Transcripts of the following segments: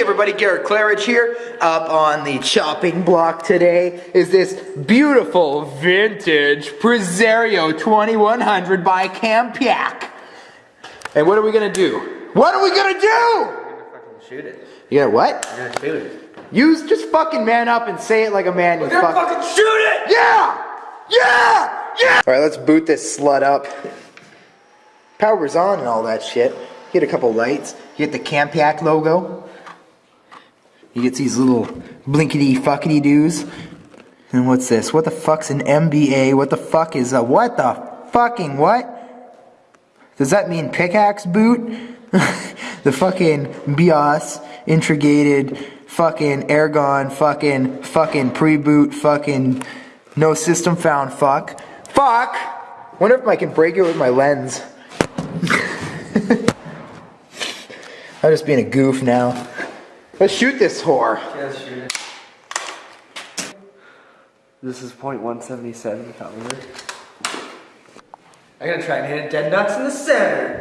Hey everybody, Garrett Claridge here. Up on the chopping block today is this beautiful vintage Presario 2100 by Campiac. And what are we gonna do? What are we gonna do? You're gonna fucking shoot it. You gonna what? I'm gonna shoot it. You just fucking man up and say it like a man. You We're gonna fuck- fucking shoot it! Yeah! Yeah! Yeah! Alright, let's boot this slut up. Power's on and all that shit. Hit a couple lights. Hit the Campiac logo. You get these little blinkety fuckety doos. And what's this? What the fuck's an MBA? What the fuck is a what the fucking what? Does that mean pickaxe boot? the fucking BIOS intrigated fucking airgon fucking fucking pre-boot fucking no system found fuck. Fuck! Wonder if I can break it with my lens. I'm just being a goof now. Let's shoot this whore. Yeah, shoot it. This is .177 caliber. I'm gonna try and hit it dead nuts in the center.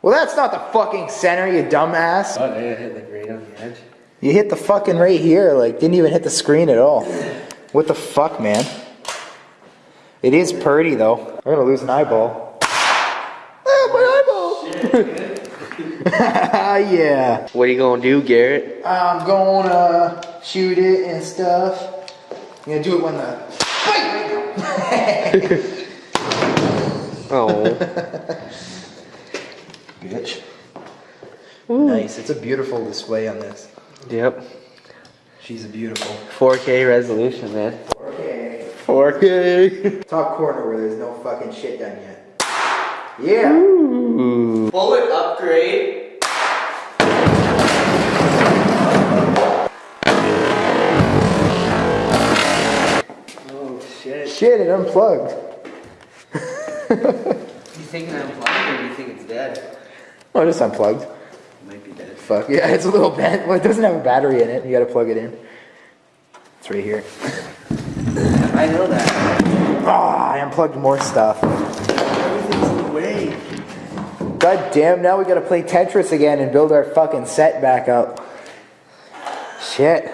Well, that's not the fucking center, you dumbass. Oh, I hit like right on the edge. You hit the fucking right here, like, didn't even hit the screen at all. What the fuck, man? It is pretty, though. I'm gonna lose an eyeball. Ah, my eyeball! yeah. What are you gonna do, Garrett? I'm gonna shoot it and stuff. I'm gonna do it when the. Oh. Bitch. Nice. It's a beautiful display on this. yep. She's a beautiful. 4K resolution, man. 4K. 4K. Top corner where there's no fucking shit done yet. Yeah. Bullet upgrade. Oh shit. Shit, it unplugged. You think I'm blind or do you think it's dead? Oh, it's unplugged. It might be dead. Fuck. Yeah, it's a little bent. Well, it doesn't have a battery in it. You gotta plug it in. It's right here. I know that. Ah, I unplugged more stuff. Everything's in the way. God damn, now we gotta play Tetris again and build our fucking set back up. Shit.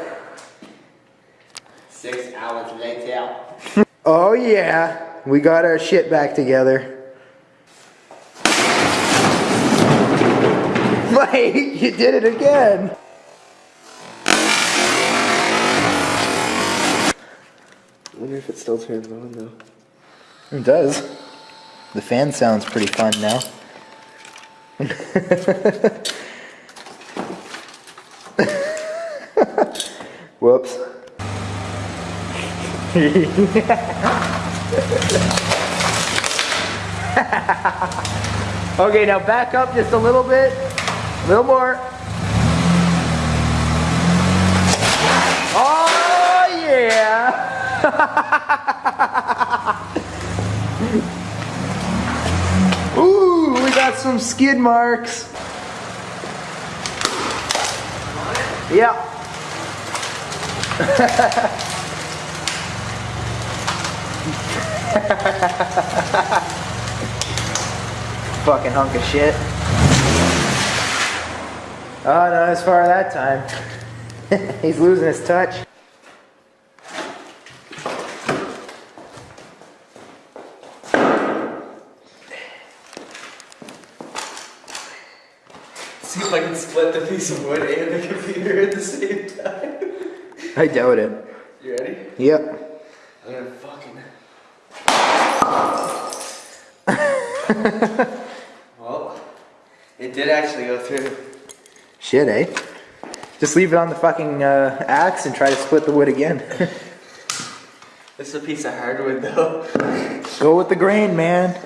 Six hours later. Oh yeah, we got our shit back together. Mike, you did it again. I wonder if it still turns on though. It does. The fan sounds pretty fun now. Whoops. okay, now back up just a little bit. A little more. Oh, yeah. some skid marks. Yeah. Fucking hunk of shit. Oh, not as far that time. He's losing his touch. See if I can split the piece of wood and the computer at the same time. I doubt it. You ready? Yep. I'm gonna fucking. well, it did actually go through. Shit, eh? Just leave it on the fucking uh, axe and try to split the wood again. This is a piece of hardwood though. Go with the grain, man.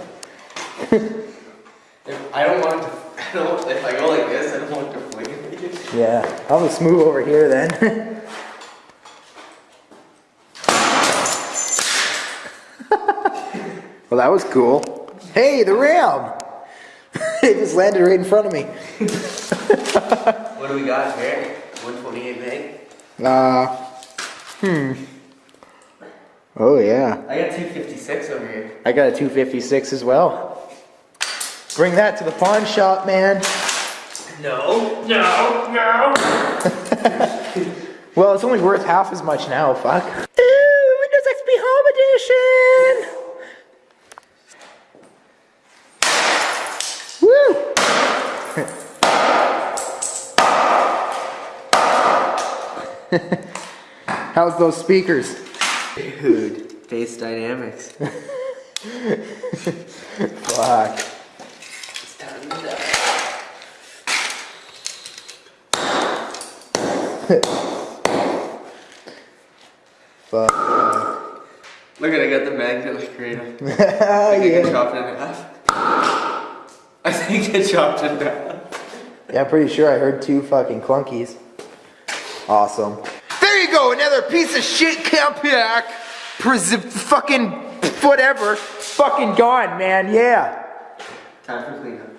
If I don't want to, don't, if I go like this, I don't want to fling it. Yeah, I'll just move over here then. well, that was cool. Hey, the ram! it just landed right in front of me. What do we got here? 128 meg. Uh, hmm. Oh, yeah. I got 256 over here. I got a 256 as well. Bring that to the pawn shop, man. No, no, no. Well, it's only worth half as much now, fuck. Ooh, Windows XP Home Edition! Woo! How's those speakers? Dude, bass dynamics. Fuck. It's time to die. Fuck. Look at I got the magnet like right up. I think I yeah. chopped it in half. I think I chopped it in half. yeah, I'm pretty sure I heard two fucking clunkies. Awesome. There you go, another piece of shit Compaq. Pres- fucking whatever. Fucking gone, man, yeah. Time for cleanup.